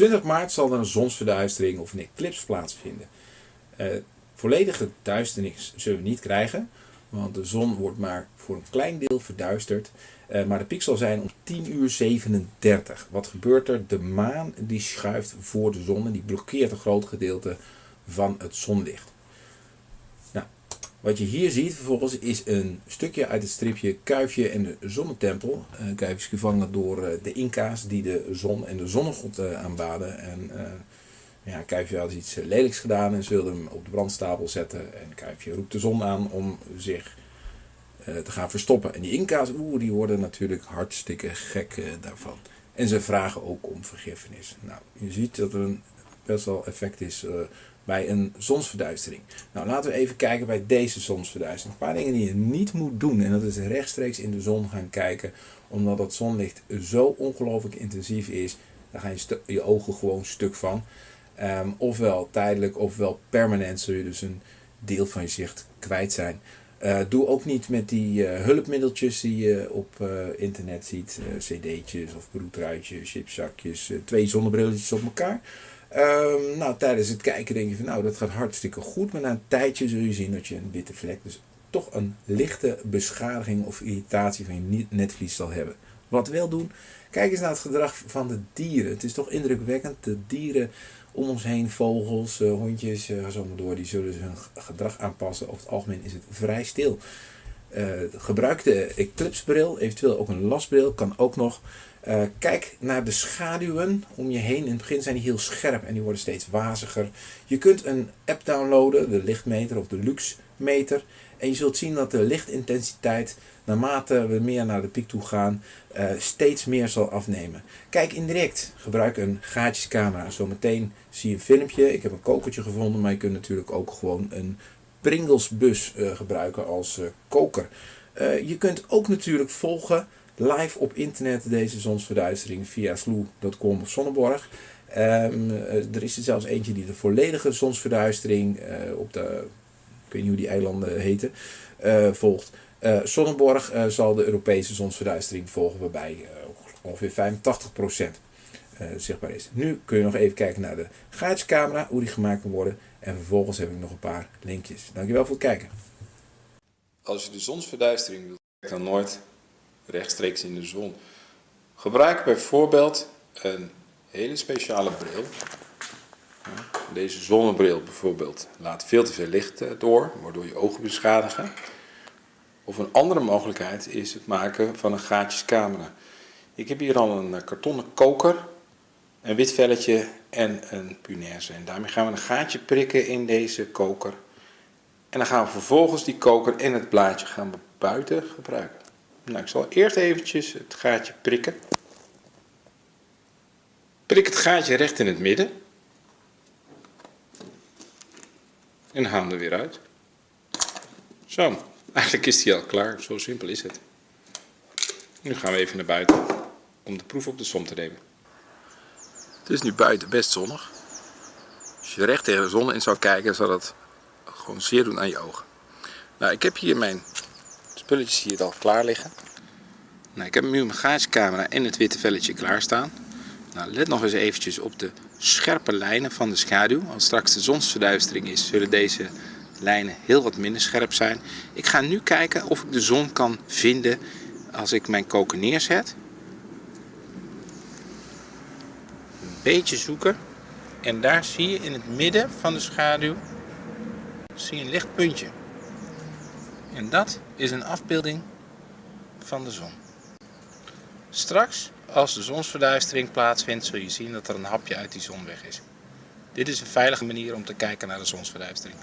20 maart zal er een zonsverduistering of een eclipse plaatsvinden. Uh, volledige duisternis zullen we niet krijgen, want de zon wordt maar voor een klein deel verduisterd. Uh, maar de piek zal zijn om 10 uur 37. Wat gebeurt er? De maan die schuift voor de zon en die blokkeert een groot gedeelte van het zonlicht. Wat je hier ziet vervolgens is een stukje uit het stripje Kuifje en de Zonnetempel. Uh, Kuifje is gevangen door uh, de Inca's die de zon en de zonnegod uh, aanbaden. En ja, Kuifje had iets lelijks gedaan en ze wilden hem op de brandstapel zetten. En Kuifje roept de zon aan om zich te gaan verstoppen. En die Inca's, oeh, die worden natuurlijk hartstikke gek daarvan. En ze vragen ook om vergiffenis. Nou, je ziet dat er een best wel effect is bij een zonsverduistering. Nou, laten we even kijken bij deze zonsverduistering. Een paar dingen die je niet moet doen. En dat is rechtstreeks in de zon gaan kijken. Omdat het zonlicht zo ongelooflijk intensief is. Daar gaan je, je ogen gewoon stuk van. Um, ofwel tijdelijk ofwel permanent zul je dus een deel van je zicht kwijt zijn. Uh, doe ook niet met die uh, hulpmiddeltjes die je op uh, internet ziet. cd'tjes of broedruitjes, chipzakjes, twee zonnebrilletjes op elkaar. Um, nou, tijdens het kijken denk je van nou dat gaat hartstikke goed. Maar na een tijdje zul je zien dat je een witte vlek, dus toch een lichte beschadiging of irritatie van je netvlies zal hebben. Wat wel doen, kijk eens naar het gedrag van de dieren. Het is toch indrukwekkend. De dieren om ons heen, vogels, uh, hondjes, uh, zo door, die zullen hun gedrag aanpassen. Over het algemeen is het vrij stil. Uh, gebruik de eclipsebril, eventueel ook een lasbril, kan ook nog. Uh, kijk naar de schaduwen om je heen. In het begin zijn die heel scherp en die worden steeds waziger. Je kunt een app downloaden, de lichtmeter of de luxmeter. En je zult zien dat de lichtintensiteit, naarmate we meer naar de piek toe gaan, uh, steeds meer zal afnemen. Kijk indirect, gebruik een gaatjescamera. Zometeen zie je een filmpje. Ik heb een kokertje gevonden, maar je kunt natuurlijk ook gewoon een Pringlesbus uh, gebruiken als koker. je kunt ook natuurlijk volgen live op internet deze zonsverduistering via sloe.com of Sonneborg. Um, er is er zelfs eentje die de volledige zonsverduistering op de, ik weet niet hoe die eilanden heten, volgt. Uh, Sonneborg zal de Europese zonsverduistering volgen, waarbij ongeveer 85% zichtbaar is. Nu kun je nog even kijken naar de gaatjescamera, hoe die gemaakt kan worden. En vervolgens heb ik nog een paar linkjes. Dankjewel voor het kijken. Als je de zonsverduistering wilt, dan nooit rechtstreeks in de zon. Gebruik bijvoorbeeld een hele speciale bril. Deze zonnebril bijvoorbeeld laat veel te veel licht eh, door, waardoor je ogen beschadigen. Of een andere mogelijkheid is het maken van een gaatjescamera. Ik heb hier al een eh, kartonnen koker, een wit velletje en een punaise. En daarmee gaan we een gaatje prikken in deze koker. En dan gaan we vervolgens die koker en het blaadje gaan buiten gebruiken. Nou, ik zal eerst eventjes het gaatje prikken. Prik het gaatje recht in het midden. En haal hem er weer uit. Zo, eigenlijk is die al klaar. Zo simpel is het. Nu gaan we even naar buiten om de proef op de som te nemen. Het is nu buiten best zonnig. Als je recht tegen de zon in zou kijken, zou dat gewoon zeer doen aan je ogen. Nou, ik heb hier mijn spulletjes hier al klaar liggen. Nou, ik heb nu mijn gaascamera en het witte velletje klaarstaan. Nou, let nog eens eventjes op de scherpe lijnen van de schaduw. Als straks de zonsverduistering is, zullen deze lijnen heel wat minder scherp zijn. Ik ga nu kijken of ik de zon kan vinden als ik mijn koker neerzet. Een beetje zoeken. En daar zie je in het midden van de schaduw zie je een licht puntje. En dat is een afbeelding van de zon. Straks, als de zonsverduistering plaatsvindt, zul je zien dat er een hapje uit die zon weg is. Dit is een veilige manier om te kijken naar de zonsverduistering.